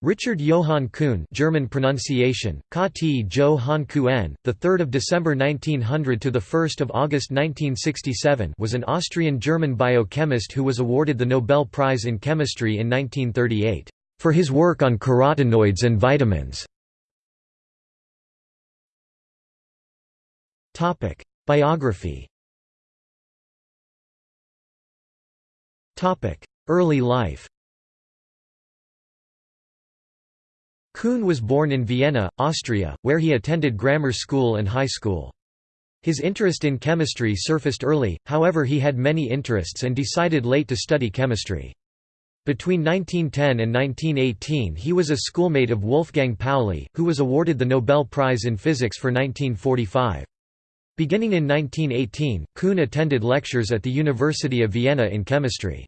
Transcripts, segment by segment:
Richard Johann Kuhn German pronunciation, Kati Johann Kuhn, the 3rd of December 1900 to the 1st of August 1967 was an Austrian-German biochemist who was awarded the Nobel Prize in Chemistry in 1938 for his work on carotenoids and vitamins. Topic: Biography. Topic: Early life. Kuhn was born in Vienna, Austria, where he attended grammar school and high school. His interest in chemistry surfaced early, however he had many interests and decided late to study chemistry. Between 1910 and 1918 he was a schoolmate of Wolfgang Pauli, who was awarded the Nobel Prize in Physics for 1945. Beginning in 1918, Kuhn attended lectures at the University of Vienna in chemistry.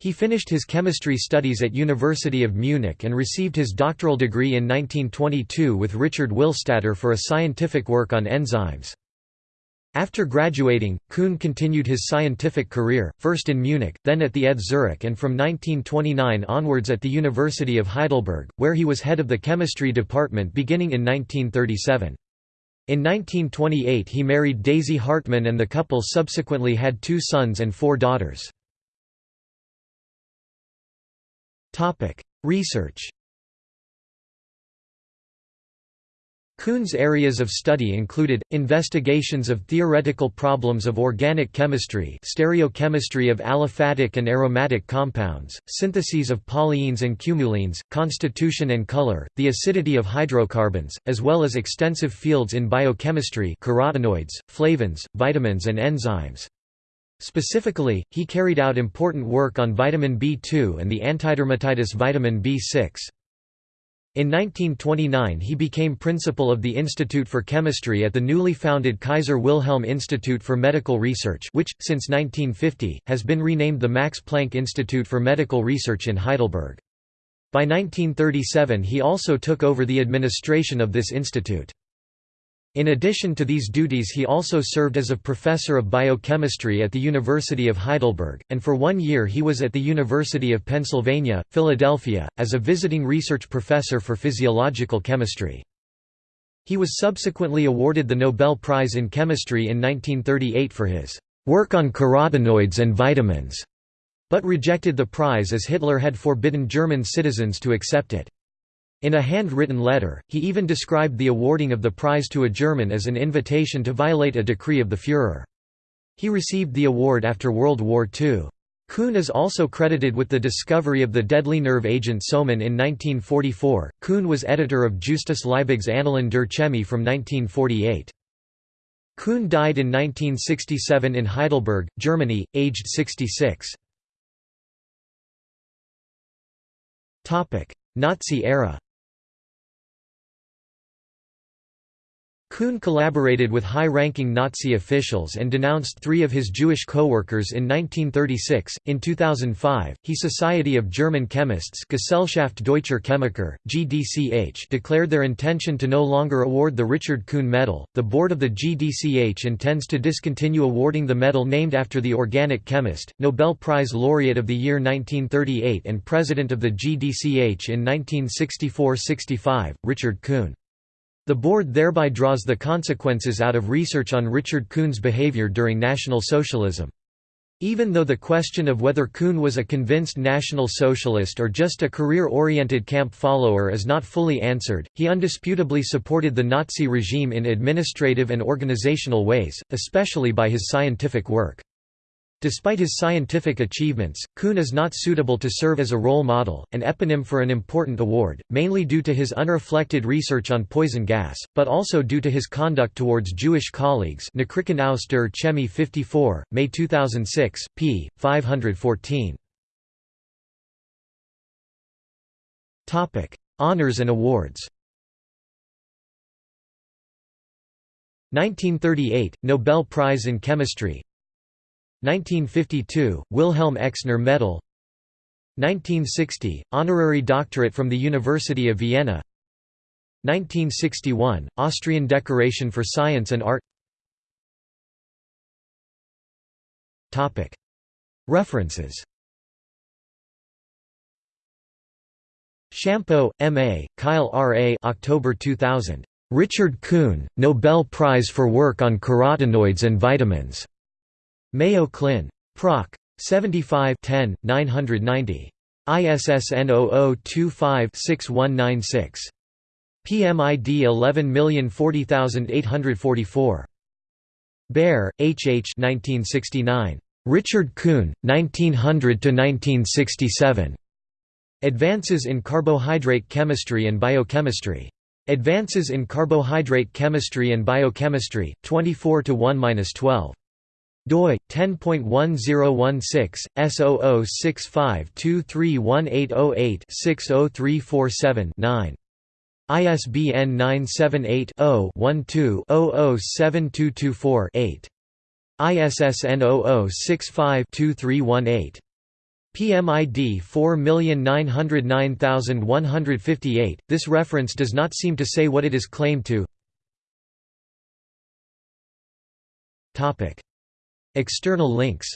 He finished his chemistry studies at University of Munich and received his doctoral degree in 1922 with Richard Willstatter for a scientific work on enzymes. After graduating, Kuhn continued his scientific career, first in Munich, then at the ETH Zurich and from 1929 onwards at the University of Heidelberg, where he was head of the chemistry department beginning in 1937. In 1928 he married Daisy Hartmann and the couple subsequently had two sons and four daughters. Research Kuhn's areas of study included, investigations of theoretical problems of organic chemistry stereochemistry of aliphatic and aromatic compounds, syntheses of polyenes and cumulenes, constitution and color, the acidity of hydrocarbons, as well as extensive fields in biochemistry carotenoids, flavins, vitamins and enzymes. Specifically, he carried out important work on vitamin B2 and the antidermatitis vitamin B6. In 1929 he became principal of the Institute for Chemistry at the newly founded Kaiser Wilhelm Institute for Medical Research which, since 1950, has been renamed the Max Planck Institute for Medical Research in Heidelberg. By 1937 he also took over the administration of this institute. In addition to these duties he also served as a professor of biochemistry at the University of Heidelberg, and for one year he was at the University of Pennsylvania, Philadelphia, as a visiting research professor for physiological chemistry. He was subsequently awarded the Nobel Prize in Chemistry in 1938 for his work on carotenoids and vitamins, but rejected the prize as Hitler had forbidden German citizens to accept it. In a handwritten letter, he even described the awarding of the prize to a German as an invitation to violate a decree of the Führer. He received the award after World War II. Kuhn is also credited with the discovery of the deadly nerve agent soman in 1944. Kuhn was editor of Justus Liebig's Annalen der Chemie from 1948. Kuhn died in 1967 in Heidelberg, Germany, aged 66. Nazi era Kuhn collaborated with high-ranking Nazi officials and denounced three of his Jewish co-workers in 1936. In 2005, he Society of German Chemists Gesellschaft Deutscher Chemiker, GDCH declared their intention to no longer award the Richard Kuhn Medal. The board of the GDCH intends to discontinue awarding the medal named after the organic chemist, Nobel Prize laureate of the year 1938 and president of the GDCH in 1964–65, Richard Kuhn. The board thereby draws the consequences out of research on Richard Kuhn's behavior during National Socialism. Even though the question of whether Kuhn was a convinced National Socialist or just a career-oriented camp follower is not fully answered, he undisputably supported the Nazi regime in administrative and organizational ways, especially by his scientific work. Despite his scientific achievements, Kuhn is not suitable to serve as a role model, an eponym for an important award, mainly due to his unreflected research on poison gas, but also due to his conduct towards Jewish colleagues Nachrichten aus der Chemie 54, May 2006, p. 514. Honours and awards 1938 – Nobel Prize in Chemistry 1952 – Wilhelm Exner Medal 1960 – Honorary doctorate from the University of Vienna 1961 – Austrian Decoration for Science and Art References Shampo, M.A., Kyle R.A. October 2000. Richard Kuhn, Nobel Prize for Work on Carotenoids and Vitamins. Mayo Clin. Proc. 75 10, 990. ISSN 0025-6196. PMID 11040844. Baer, H. H. 1969. Richard Kuhn, 1900–1967. Advances in Carbohydrate Chemistry and Biochemistry. Advances in Carbohydrate Chemistry and Biochemistry, 24 to 1-12 doi 10.1016 S0065231808-60347-9 ISBN 978 0 12 007224 8 ISSN 0065-2318. PMID 4909158. This reference does not seem to say what it is claimed to. Topic: External links.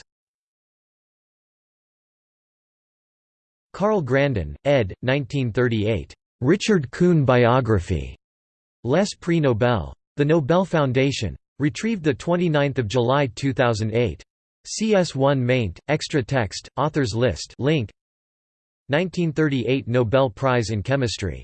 Carl Grandin, ed. 1938. Richard Kuhn biography. Les Prix Nobel. The Nobel Foundation. Retrieved 29 July 2008. CS1 maint, extra text, authors list link 1938 Nobel Prize in Chemistry